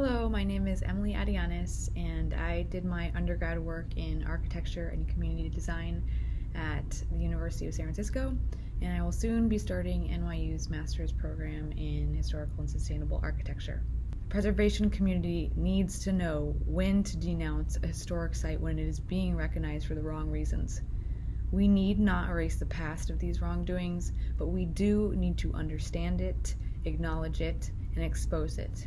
Hello, my name is Emily Adianis, and I did my undergrad work in architecture and community design at the University of San Francisco, and I will soon be starting NYU's master's program in historical and sustainable architecture. The preservation community needs to know when to denounce a historic site when it is being recognized for the wrong reasons. We need not erase the past of these wrongdoings, but we do need to understand it, acknowledge it, and expose it.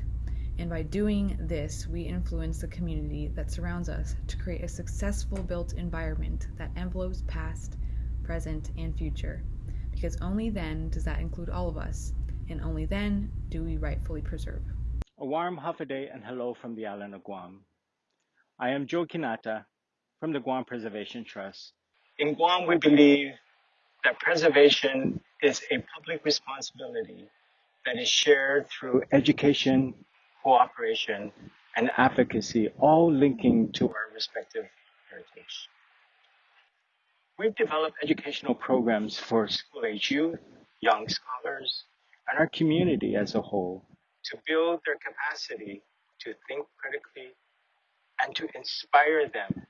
And by doing this, we influence the community that surrounds us to create a successful built environment that envelopes past, present, and future. Because only then does that include all of us, and only then do we rightfully preserve. A warm Hafa Adai and hello from the island of Guam. I am Joe Quinata from the Guam Preservation Trust. In Guam, we believe that preservation is a public responsibility that is shared through education, cooperation, and advocacy, all linking to our respective heritage. We've developed educational programs for school age youth, young scholars, and our community as a whole to build their capacity to think critically and to inspire them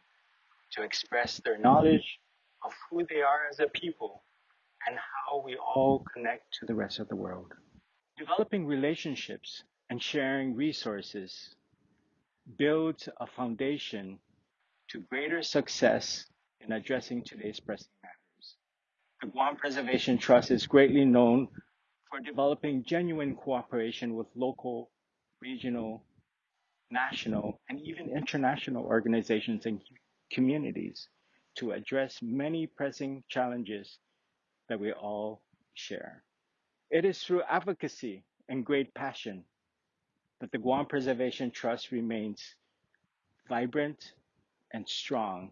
to express their knowledge of who they are as a people and how we all connect to the rest of the world. Developing relationships and sharing resources builds a foundation to greater success in addressing today's pressing matters. The Guam Preservation Trust is greatly known for developing genuine cooperation with local, regional, national, and even international organizations and communities to address many pressing challenges that we all share. It is through advocacy and great passion that the Guam Preservation Trust remains vibrant and strong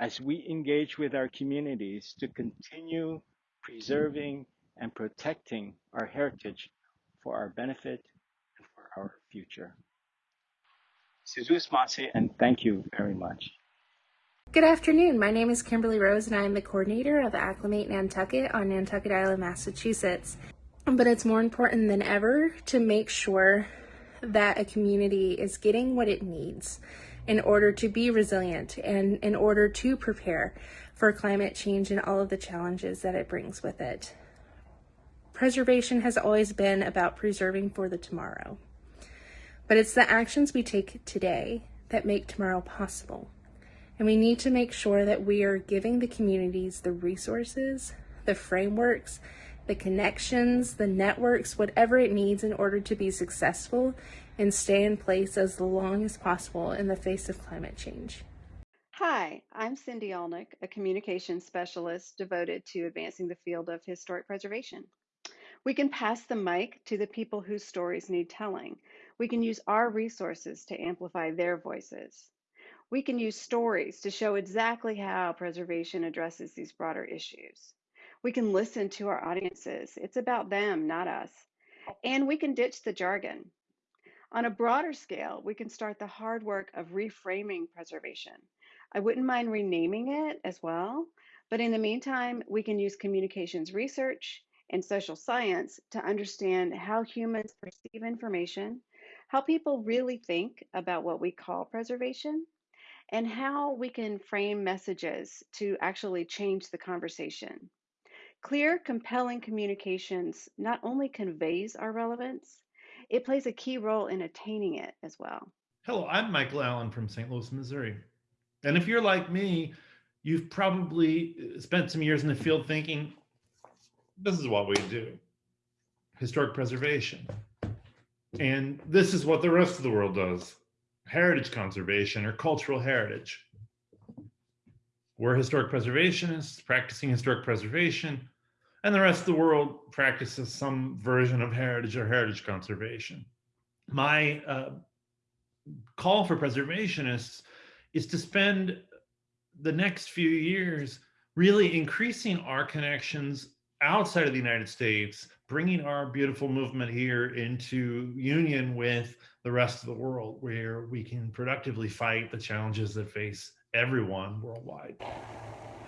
as we engage with our communities to continue preserving and protecting our heritage for our benefit and for our future. Si Yu'os Ma'ase, and thank you very much. Good afternoon. My name is Kimberly Rose, and I am the coordinator of Acclimate Nantucket on Nantucket Island, Massachusetts. But it's more important than ever to make sure that a community is getting what it needs in order to be resilient and in order to prepare for climate change and all of the challenges that it brings with it. Preservation has always been about preserving for the tomorrow, but it's the actions we take today that make tomorrow possible. And we need to make sure that we are giving the communities the resources, the frameworks, the connections, the networks, whatever it needs in order to be successful and stay in place as long as possible in the face of climate change. Hi, I'm Cindy Olnick, a communications specialist devoted to advancing the field of historic preservation. We can pass the mic to the people whose stories need telling. We can use our resources to amplify their voices. We can use stories to show exactly how preservation addresses these broader issues. We can listen to our audiences. It's about them, not us. And we can ditch the jargon. On a broader scale, we can start the hard work of reframing preservation. I wouldn't mind renaming it as well, but in the meantime, we can use communications research and social science to understand how humans perceive information, how people really think about what we call preservation, and how we can frame messages to actually change the conversation. Clear, compelling communications not only conveys our relevance, it plays a key role in attaining it as well. Hello, I'm Michael Allen from St. Louis, Missouri. And if you're like me, you've probably uh, spent some years in the field thinking, this is what we do historic preservation. And this is what the rest of the world does heritage conservation or cultural heritage. We're historic preservationists practicing historic preservation and the rest of the world practices some version of heritage or heritage conservation. My uh, call for preservationists is to spend the next few years really increasing our connections outside of the United States, bringing our beautiful movement here into union with the rest of the world, where we can productively fight the challenges that face everyone worldwide.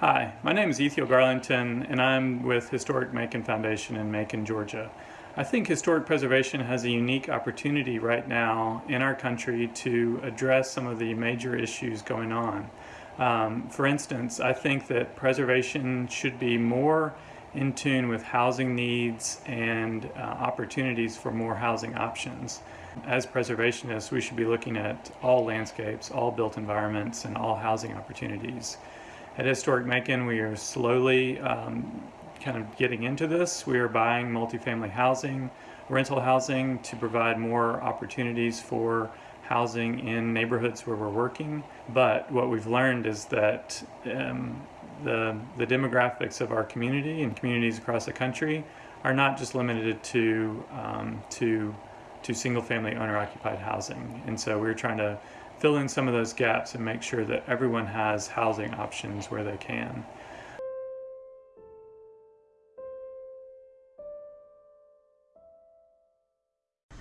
Hi, my name is Ethiel Garlington, and I'm with Historic Macon Foundation in Macon, Georgia. I think historic preservation has a unique opportunity right now in our country to address some of the major issues going on. Um, for instance, I think that preservation should be more in tune with housing needs and uh, opportunities for more housing options. As preservationists, we should be looking at all landscapes, all built environments, and all housing opportunities. At Historic Macon, we are slowly um, kind of getting into this. We are buying multifamily housing, rental housing to provide more opportunities for housing in neighborhoods where we're working. But what we've learned is that um, the, the demographics of our community and communities across the country are not just limited to, um, to, to single family owner occupied housing. And so we're trying to fill in some of those gaps and make sure that everyone has housing options where they can.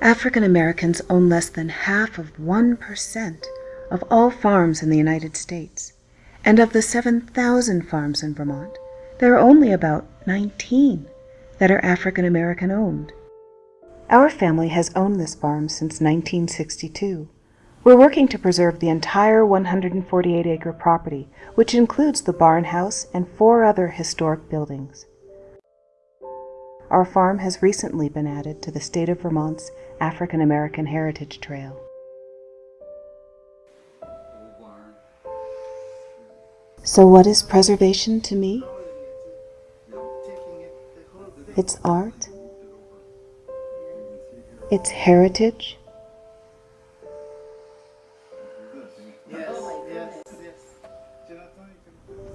African Americans own less than half of 1% of all farms in the United States. And of the 7,000 farms in Vermont, there are only about 19 that are African American owned. Our family has owned this farm since 1962. We're working to preserve the entire 148 acre property, which includes the barn house and four other historic buildings. Our farm has recently been added to the state of Vermont's African American Heritage Trail. So, what is preservation to me? It's art, it's heritage,